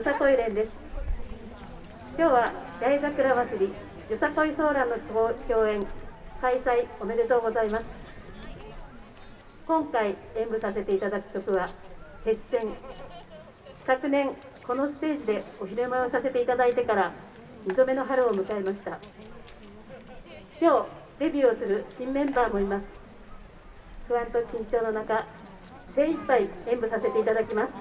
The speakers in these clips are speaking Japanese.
よさこい連です。今日は八重桜祭りよさこいソーランの共演開催おめでとうございます。今回演舞させていただく曲は決戦。昨年このステージでお披露目をさせていただいてから2度目の春を迎えました。今日デビューをする新メンバーもいます。不安と緊張の中精一杯演舞させていただきます。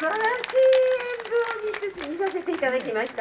晴らしい演舞を見て見させていただきました。